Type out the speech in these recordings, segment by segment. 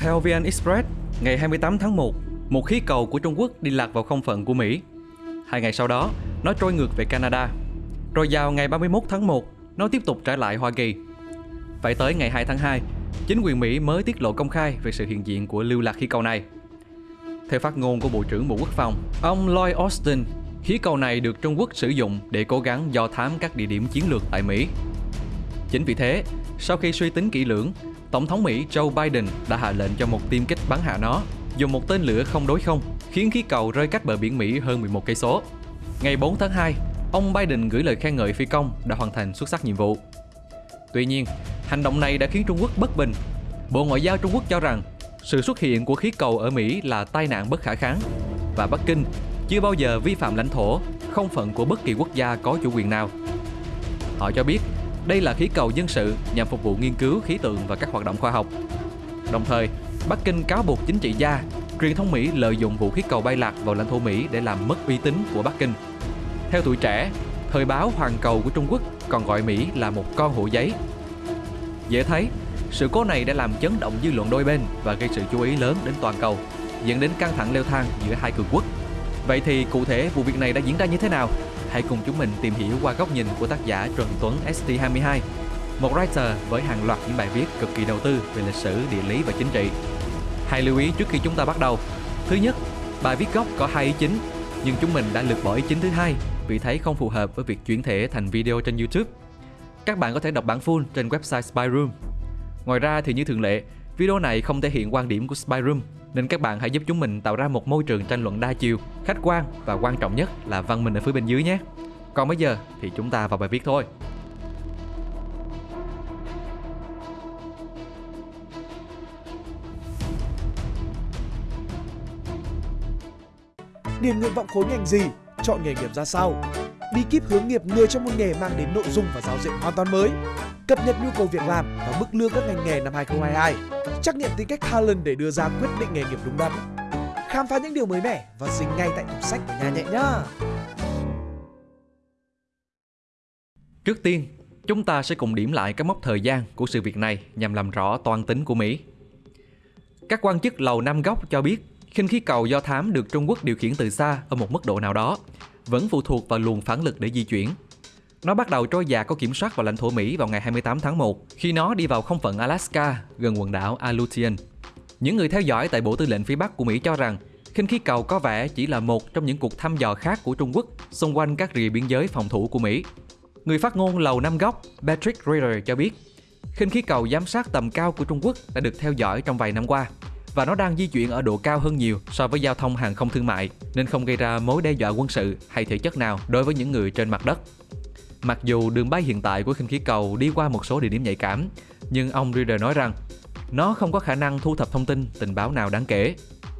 Theo VN Express, ngày 28 tháng 1, một khí cầu của Trung Quốc đi lạc vào không phận của Mỹ. Hai ngày sau đó, nó trôi ngược về Canada. Rồi vào ngày 31 tháng 1, nó tiếp tục trở lại Hoa Kỳ. Phải tới ngày 2 tháng 2, chính quyền Mỹ mới tiết lộ công khai về sự hiện diện của lưu lạc khí cầu này. Theo phát ngôn của Bộ trưởng Bộ Quốc phòng, ông Lloyd Austin, khí cầu này được Trung Quốc sử dụng để cố gắng do thám các địa điểm chiến lược tại Mỹ. Chính vì thế, sau khi suy tính kỹ lưỡng, Tổng thống Mỹ Joe Biden đã hạ lệnh cho một tiêm kích bắn hạ nó, dùng một tên lửa không đối không, khiến khí cầu rơi cách bờ biển Mỹ hơn 11 cây số. Ngày 4 tháng 2, ông Biden gửi lời khen ngợi phi công đã hoàn thành xuất sắc nhiệm vụ. Tuy nhiên, hành động này đã khiến Trung Quốc bất bình. Bộ Ngoại giao Trung Quốc cho rằng sự xuất hiện của khí cầu ở Mỹ là tai nạn bất khả kháng và Bắc Kinh chưa bao giờ vi phạm lãnh thổ, không phận của bất kỳ quốc gia có chủ quyền nào. Họ cho biết đây là khí cầu dân sự nhằm phục vụ nghiên cứu khí tượng và các hoạt động khoa học. Đồng thời, Bắc Kinh cáo buộc chính trị gia, truyền thông Mỹ lợi dụng vụ khí cầu bay lạc vào lãnh thổ Mỹ để làm mất uy tín của Bắc Kinh. Theo tuổi trẻ, thời báo Hoàn Cầu của Trung Quốc còn gọi Mỹ là một con hổ giấy. Dễ thấy, sự cố này đã làm chấn động dư luận đôi bên và gây sự chú ý lớn đến toàn cầu, dẫn đến căng thẳng leo thang giữa hai cường quốc. Vậy thì cụ thể vụ việc này đã diễn ra như thế nào? Hãy cùng chúng mình tìm hiểu qua góc nhìn của tác giả Trần Tuấn ST22, một writer với hàng loạt những bài viết cực kỳ đầu tư về lịch sử, địa lý và chính trị. Hãy lưu ý trước khi chúng ta bắt đầu. Thứ nhất, bài viết gốc có hai ý chính, nhưng chúng mình đã lược bỏ ý chính thứ hai vì thấy không phù hợp với việc chuyển thể thành video trên YouTube. Các bạn có thể đọc bản full trên website Spyroom. Ngoài ra thì như thường lệ, video này không thể hiện quan điểm của Spyroom nên các bạn hãy giúp chúng mình tạo ra một môi trường tranh luận đa chiều, khách quan và quan trọng nhất là văn minh ở phía bên dưới nhé. Còn bây giờ thì chúng ta vào bài viết thôi. Điền nguyện vọng khối ngành gì, chọn nghề nghiệp ra sao. Bí kíp hướng nghiệp người trong một nghề mang đến nội dung và giáo diện hoàn toàn mới. Cập nhật nhu cầu việc làm và mức lương các ngành nghề năm 2022. Trắc nghiệm tính cách talent để đưa ra quyết định nghề nghiệp đúng đắn. Khám phá những điều mới mẻ và dính ngay tại tủ sách của nhà nhẹ nhá. Trước tiên, chúng ta sẽ cùng điểm lại các mốc thời gian của sự việc này nhằm làm rõ toan tính của Mỹ. Các quan chức Lầu Năm Góc cho biết khinh khí cầu do thám được Trung Quốc điều khiển từ xa ở một mức độ nào đó, vẫn phụ thuộc vào luồng phản lực để di chuyển. Nó bắt đầu trôi dạt có kiểm soát vào lãnh thổ Mỹ vào ngày 28 tháng 1 khi nó đi vào không phận Alaska gần quần đảo Aleutian. Những người theo dõi tại Bộ Tư lệnh phía Bắc của Mỹ cho rằng khinh khí cầu có vẻ chỉ là một trong những cuộc thăm dò khác của Trung Quốc xung quanh các rìa biên giới phòng thủ của Mỹ. Người phát ngôn Lầu Năm Góc Patrick Reader cho biết, khinh khí cầu giám sát tầm cao của Trung Quốc đã được theo dõi trong vài năm qua và nó đang di chuyển ở độ cao hơn nhiều so với giao thông hàng không thương mại nên không gây ra mối đe dọa quân sự hay thể chất nào đối với những người trên mặt đất. Mặc dù đường bay hiện tại của khinh khí cầu đi qua một số địa điểm nhạy cảm, nhưng ông Reader nói rằng nó không có khả năng thu thập thông tin, tình báo nào đáng kể.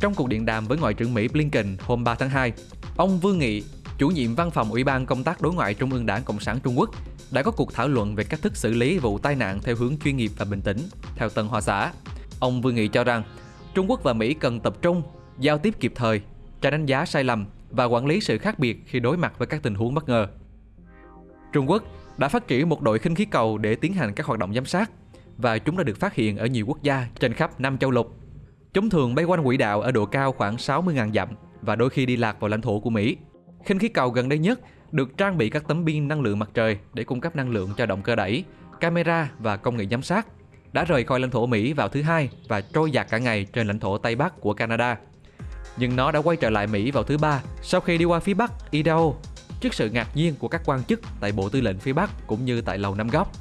Trong cuộc điện đàm với Ngoại trưởng Mỹ Blinken hôm 3 tháng 2, ông Vương Nghị, chủ nhiệm văn phòng Ủy ban Công tác Đối ngoại Trung ương Đảng Cộng sản Trung Quốc, đã có cuộc thảo luận về cách thức xử lý vụ tai nạn theo hướng chuyên nghiệp và bình tĩnh, theo Tân Hoa Xã. Ông Vương Nghị cho rằng Trung Quốc và Mỹ cần tập trung, giao tiếp kịp thời, tránh đánh giá sai lầm và quản lý sự khác biệt khi đối mặt với các tình huống bất ngờ. Trung Quốc đã phát triển một đội khinh khí cầu để tiến hành các hoạt động giám sát và chúng đã được phát hiện ở nhiều quốc gia trên khắp năm châu lục. Chúng thường bay quanh quỹ đạo ở độ cao khoảng 60.000 dặm và đôi khi đi lạc vào lãnh thổ của Mỹ. Khinh khí cầu gần đây nhất được trang bị các tấm pin năng lượng mặt trời để cung cấp năng lượng cho động cơ đẩy, camera và công nghệ giám sát đã rời khỏi lãnh thổ Mỹ vào thứ hai và trôi dạt cả ngày trên lãnh thổ Tây Bắc của Canada. Nhưng nó đã quay trở lại Mỹ vào thứ ba sau khi đi qua phía Bắc Idaho trước sự ngạc nhiên của các quan chức tại Bộ Tư lệnh phía Bắc cũng như tại Lầu Năm Góc.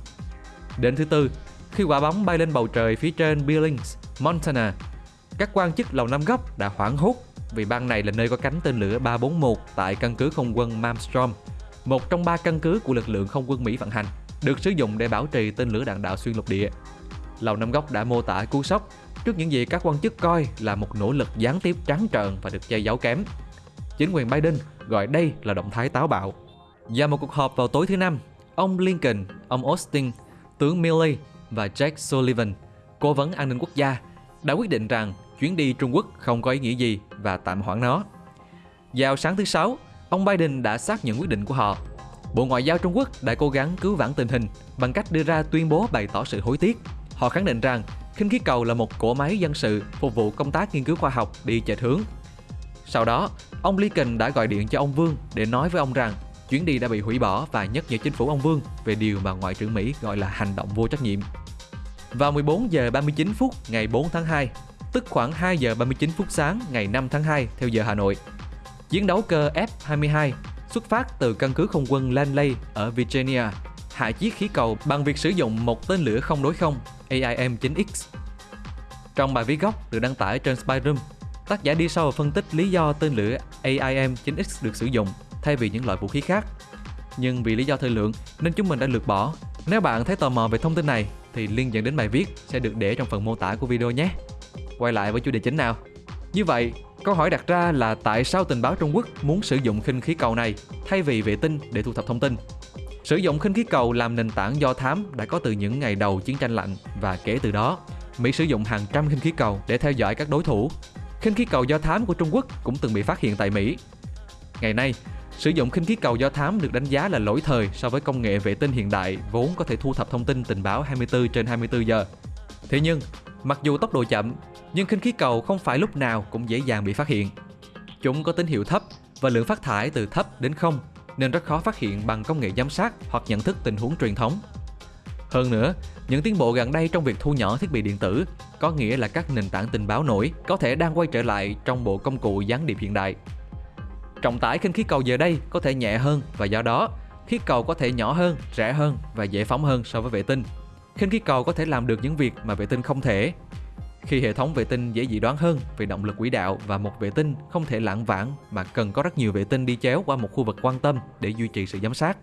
Đến thứ tư, khi quả bóng bay lên bầu trời phía trên Billings, Montana, các quan chức Lầu Năm Góc đã hoảng hốt vì bang này là nơi có cánh tên lửa 341 tại căn cứ không quân Malmstrom, một trong ba căn cứ của lực lượng không quân Mỹ vận hành, được sử dụng để bảo trì tên lửa đạn đạo xuyên lục địa. Lầu Năm Góc đã mô tả cú sốc trước những gì các quan chức coi là một nỗ lực gián tiếp trắng trợn và được che giấu kém. Chính quyền Biden gọi đây là động thái táo bạo. Và một cuộc họp vào tối thứ năm, ông Lincoln, ông Austin, tướng Milley và Jack Sullivan, cố vấn an ninh quốc gia, đã quyết định rằng chuyến đi Trung Quốc không có ý nghĩa gì và tạm hoãn nó. Vào sáng thứ Sáu, ông Biden đã xác nhận quyết định của họ. Bộ Ngoại giao Trung Quốc đã cố gắng cứu vãn tình hình bằng cách đưa ra tuyên bố bày tỏ sự hối tiếc. Họ khẳng định rằng khinh khí cầu là một cỗ máy dân sự phục vụ công tác nghiên cứu khoa học đi chệch hướng. Sau đó, ông Lincoln đã gọi điện cho ông Vương để nói với ông rằng chuyến đi đã bị hủy bỏ và nhắc nhở chính phủ ông Vương về điều mà Ngoại trưởng Mỹ gọi là hành động vô trách nhiệm. Vào 14 giờ 39 phút ngày 4 tháng 2, tức khoảng 2 giờ 39 phút sáng ngày 5 tháng 2 theo giờ Hà Nội, chiến đấu cơ F-22 xuất phát từ căn cứ không quân Langley ở Virginia hạ chiếc khí cầu bằng việc sử dụng một tên lửa không đối không AIM-9X. Trong bài viết gốc được đăng tải trên Spyroom, tác giả đi sâu và phân tích lý do tên lửa AIM-9X được sử dụng thay vì những loại vũ khí khác. Nhưng vì lý do thời lượng nên chúng mình đã lược bỏ. Nếu bạn thấy tò mò về thông tin này thì link dẫn đến bài viết sẽ được để trong phần mô tả của video nhé. Quay lại với chủ đề chính nào. Như vậy, câu hỏi đặt ra là tại sao tình báo Trung Quốc muốn sử dụng khinh khí cầu này thay vì vệ tinh để thu thập thông tin? Sử dụng khinh khí cầu làm nền tảng do thám đã có từ những ngày đầu chiến tranh lạnh và kể từ đó, Mỹ sử dụng hàng trăm khinh khí cầu để theo dõi các đối thủ. Khinh khí cầu do thám của Trung Quốc cũng từng bị phát hiện tại Mỹ. Ngày nay, sử dụng khinh khí cầu do thám được đánh giá là lỗi thời so với công nghệ vệ tinh hiện đại vốn có thể thu thập thông tin tình báo 24 trên 24 giờ. Thế nhưng, mặc dù tốc độ chậm, nhưng khinh khí cầu không phải lúc nào cũng dễ dàng bị phát hiện. Chúng có tín hiệu thấp và lượng phát thải từ thấp đến không nên rất khó phát hiện bằng công nghệ giám sát hoặc nhận thức tình huống truyền thống. Hơn nữa, những tiến bộ gần đây trong việc thu nhỏ thiết bị điện tử có nghĩa là các nền tảng tình báo nổi có thể đang quay trở lại trong bộ công cụ gián điệp hiện đại. Trọng tải khinh khí cầu giờ đây có thể nhẹ hơn và do đó, khí cầu có thể nhỏ hơn, rẻ hơn và dễ phóng hơn so với vệ tinh. Khinh khí cầu có thể làm được những việc mà vệ tinh không thể, khi hệ thống vệ tinh dễ dự đoán hơn về động lực quỹ đạo và một vệ tinh không thể lãng vãng mà cần có rất nhiều vệ tinh đi chéo qua một khu vực quan tâm để duy trì sự giám sát.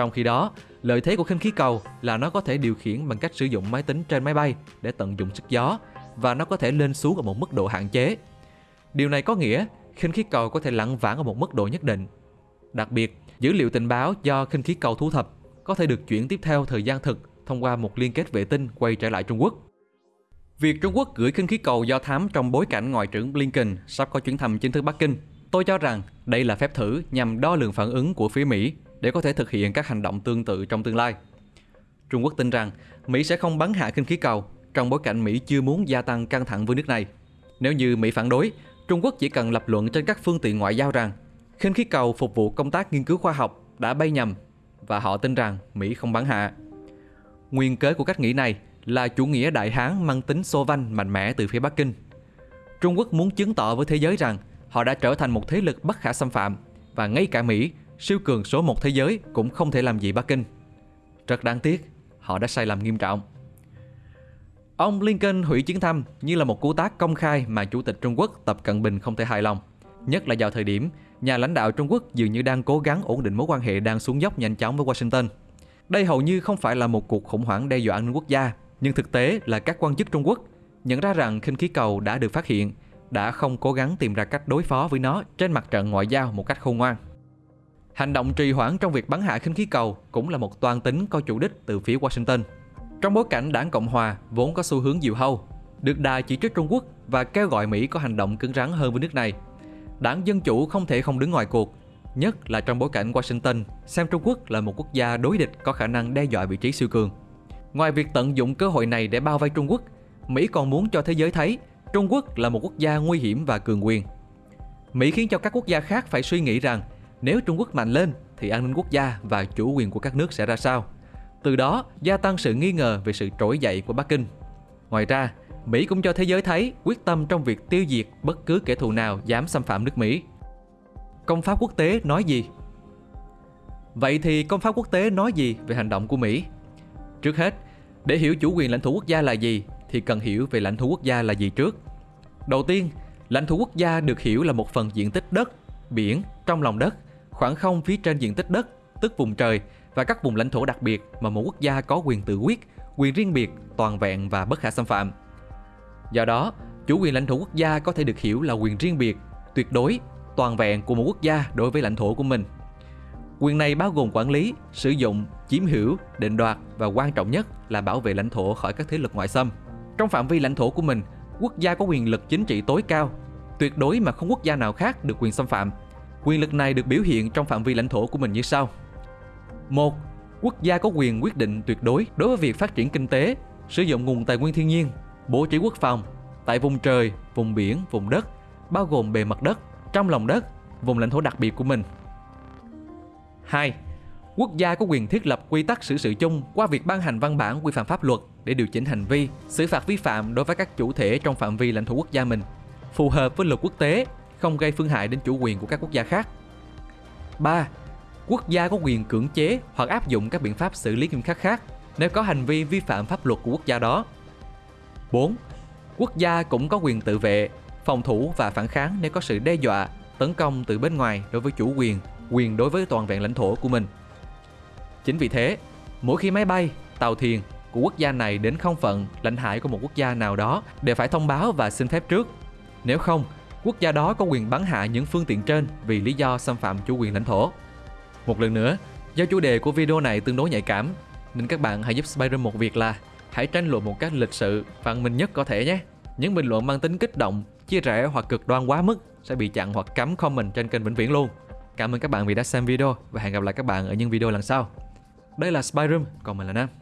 Trong khi đó, lợi thế của khinh khí cầu là nó có thể điều khiển bằng cách sử dụng máy tính trên máy bay để tận dụng sức gió và nó có thể lên xuống ở một mức độ hạn chế. Điều này có nghĩa khinh khí cầu có thể lặn vãng ở một mức độ nhất định. Đặc biệt, dữ liệu tình báo do khinh khí cầu thu thập có thể được chuyển tiếp theo thời gian thực thông qua một liên kết vệ tinh quay trở lại Trung Quốc. Việc Trung Quốc gửi khinh khí cầu do thám trong bối cảnh Ngoại trưởng Blinken sắp có chuyến thăm chính thức Bắc Kinh, tôi cho rằng đây là phép thử nhằm đo lường phản ứng của phía Mỹ để có thể thực hiện các hành động tương tự trong tương lai. Trung Quốc tin rằng Mỹ sẽ không bắn hạ khinh khí cầu trong bối cảnh Mỹ chưa muốn gia tăng căng thẳng với nước này. Nếu như Mỹ phản đối, Trung Quốc chỉ cần lập luận trên các phương tiện ngoại giao rằng khinh khí cầu phục vụ công tác nghiên cứu khoa học đã bay nhầm và họ tin rằng Mỹ không bắn hạ. Nguyên cớ của cách nghĩ này là chủ nghĩa đại hán mang tính xô vanh mạnh mẽ từ phía Bắc Kinh. Trung Quốc muốn chứng tỏ với thế giới rằng họ đã trở thành một thế lực bất khả xâm phạm và ngay cả Mỹ, siêu cường số một thế giới cũng không thể làm gì Bắc Kinh. Rất đáng tiếc, họ đã sai lầm nghiêm trọng. Ông Lincoln hủy chuyến thăm như là một cú tác công khai mà Chủ tịch Trung Quốc Tập Cận Bình không thể hài lòng. Nhất là vào thời điểm, nhà lãnh đạo Trung Quốc dường như đang cố gắng ổn định mối quan hệ đang xuống dốc nhanh chóng với Washington. Đây hầu như không phải là một cuộc khủng hoảng đe dọa an ninh quốc gia nhưng thực tế là các quan chức Trung Quốc nhận ra rằng khinh khí cầu đã được phát hiện đã không cố gắng tìm ra cách đối phó với nó trên mặt trận ngoại giao một cách khôn ngoan. Hành động trì hoãn trong việc bắn hạ khinh khí cầu cũng là một toan tính có chủ đích từ phía Washington. Trong bối cảnh đảng Cộng Hòa vốn có xu hướng diều hâu, được đài chỉ trích Trung Quốc và kêu gọi Mỹ có hành động cứng rắn hơn với nước này. Đảng Dân Chủ không thể không đứng ngoài cuộc, nhất là trong bối cảnh Washington xem Trung Quốc là một quốc gia đối địch có khả năng đe dọa vị trí siêu cường. Ngoài việc tận dụng cơ hội này để bao vây Trung Quốc, Mỹ còn muốn cho thế giới thấy Trung Quốc là một quốc gia nguy hiểm và cường quyền. Mỹ khiến cho các quốc gia khác phải suy nghĩ rằng nếu Trung Quốc mạnh lên thì an ninh quốc gia và chủ quyền của các nước sẽ ra sao. Từ đó gia tăng sự nghi ngờ về sự trỗi dậy của Bắc Kinh. Ngoài ra, Mỹ cũng cho thế giới thấy quyết tâm trong việc tiêu diệt bất cứ kẻ thù nào dám xâm phạm nước Mỹ. Công pháp quốc tế nói gì? Vậy thì công pháp quốc tế nói gì về hành động của Mỹ? Trước hết, để hiểu chủ quyền lãnh thổ quốc gia là gì thì cần hiểu về lãnh thổ quốc gia là gì trước. Đầu tiên, lãnh thổ quốc gia được hiểu là một phần diện tích đất, biển trong lòng đất, khoảng không phía trên diện tích đất, tức vùng trời và các vùng lãnh thổ đặc biệt mà một quốc gia có quyền tự quyết, quyền riêng biệt, toàn vẹn và bất khả xâm phạm. Do đó, chủ quyền lãnh thổ quốc gia có thể được hiểu là quyền riêng biệt, tuyệt đối, toàn vẹn của một quốc gia đối với lãnh thổ của mình. Quyền này bao gồm quản lý, sử dụng, chiếm hữu, định đoạt và quan trọng nhất là bảo vệ lãnh thổ khỏi các thế lực ngoại xâm. Trong phạm vi lãnh thổ của mình, quốc gia có quyền lực chính trị tối cao, tuyệt đối mà không quốc gia nào khác được quyền xâm phạm. Quyền lực này được biểu hiện trong phạm vi lãnh thổ của mình như sau. một Quốc gia có quyền quyết định tuyệt đối đối với việc phát triển kinh tế, sử dụng nguồn tài nguyên thiên nhiên, bố trí quốc phòng tại vùng trời, vùng biển, vùng đất, bao gồm bề mặt đất, trong lòng đất, vùng lãnh thổ đặc biệt của mình. 2. Quốc gia có quyền thiết lập quy tắc xử sự chung qua việc ban hành văn bản quy phạm pháp luật để điều chỉnh hành vi, xử phạt vi phạm đối với các chủ thể trong phạm vi lãnh thổ quốc gia mình, phù hợp với luật quốc tế, không gây phương hại đến chủ quyền của các quốc gia khác. 3. Quốc gia có quyền cưỡng chế hoặc áp dụng các biện pháp xử lý nghiêm khắc khác nếu có hành vi vi phạm pháp luật của quốc gia đó. 4. Quốc gia cũng có quyền tự vệ, phòng thủ và phản kháng nếu có sự đe dọa, tấn công từ bên ngoài đối với chủ quyền, quyền đối với toàn vẹn lãnh thổ của mình. Chính vì thế, mỗi khi máy bay, tàu thuyền của quốc gia này đến không phận lãnh hải của một quốc gia nào đó đều phải thông báo và xin phép trước. Nếu không, quốc gia đó có quyền bắn hạ những phương tiện trên vì lý do xâm phạm chủ quyền lãnh thổ. Một lần nữa, do chủ đề của video này tương đối nhạy cảm, nên các bạn hãy giúp Spider một việc là hãy tranh luận một cách lịch sự, văn minh nhất có thể nhé. Những bình luận mang tính kích động, chia rẽ hoặc cực đoan quá mức sẽ bị chặn hoặc cấm comment trên kênh vĩnh viễn luôn. Cảm ơn các bạn vì đã xem video và hẹn gặp lại các bạn ở những video lần sau. Đây là Spyroom, còn mình là Nam.